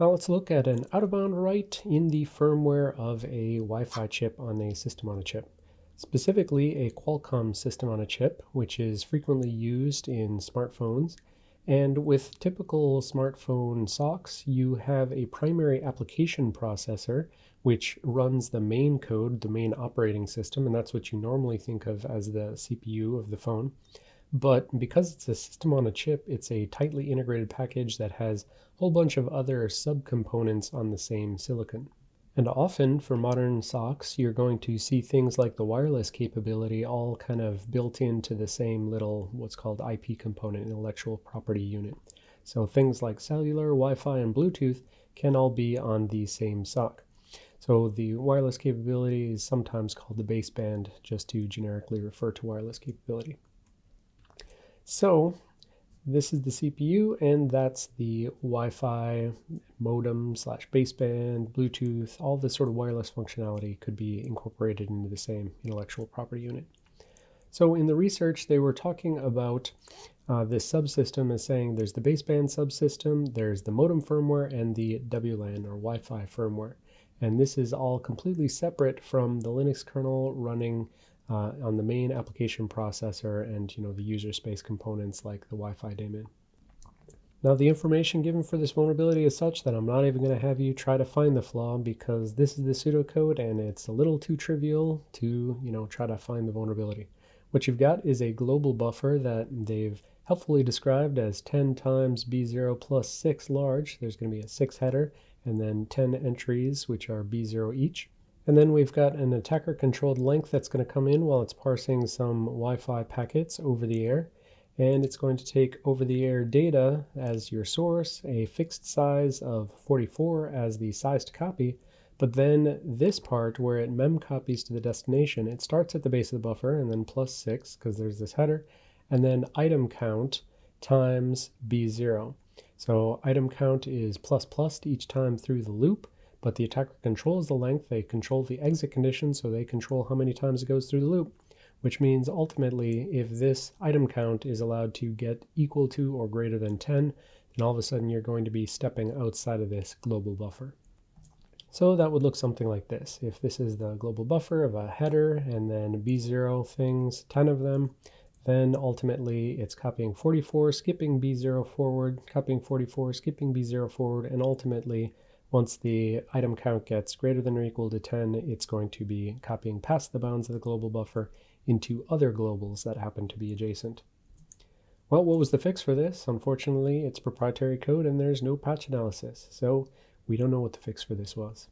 Now let's look at an out-of-bound write in the firmware of a Wi-Fi chip on a system on a chip. Specifically a Qualcomm system on a chip, which is frequently used in smartphones. And with typical smartphone SoCs, you have a primary application processor, which runs the main code, the main operating system, and that's what you normally think of as the CPU of the phone. But because it's a system on a chip, it's a tightly integrated package that has a whole bunch of other subcomponents on the same silicon. And often for modern SoCs, you're going to see things like the wireless capability all kind of built into the same little what's called IP component, intellectual property unit. So things like cellular, Wi-Fi, and Bluetooth can all be on the same SoC. So the wireless capability is sometimes called the baseband, just to generically refer to wireless capability. So this is the CPU and that's the Wi-Fi modem slash baseband, Bluetooth, all this sort of wireless functionality could be incorporated into the same intellectual property unit. So in the research, they were talking about uh, this subsystem as saying there's the baseband subsystem, there's the modem firmware, and the WLAN or Wi-Fi firmware. And this is all completely separate from the Linux kernel running uh, on the main application processor and you know the user space components like the Wi-Fi daemon. Now the information given for this vulnerability is such that I'm not even going to have you try to find the flaw because this is the pseudocode and it's a little too trivial to you know try to find the vulnerability. What you've got is a global buffer that they've helpfully described as 10 times B0 plus 6 large. There's going to be a 6 header and then 10 entries which are B0 each. And then we've got an attacker controlled length that's going to come in while it's parsing some Wi-Fi packets over the air. And it's going to take over the air data as your source, a fixed size of 44 as the size to copy. But then this part where it mem copies to the destination, it starts at the base of the buffer and then plus 6 because there's this header. And then item count times B0. So item count is plus plus each time through the loop but the attacker controls the length, they control the exit condition, so they control how many times it goes through the loop, which means ultimately if this item count is allowed to get equal to or greater than 10, then all of a sudden you're going to be stepping outside of this global buffer. So that would look something like this. If this is the global buffer of a header and then B0 things, 10 of them, then ultimately it's copying 44, skipping B0 forward, copying 44, skipping B0 forward, and ultimately once the item count gets greater than or equal to 10, it's going to be copying past the bounds of the global buffer into other globals that happen to be adjacent. Well, what was the fix for this? Unfortunately, it's proprietary code and there's no patch analysis, so we don't know what the fix for this was.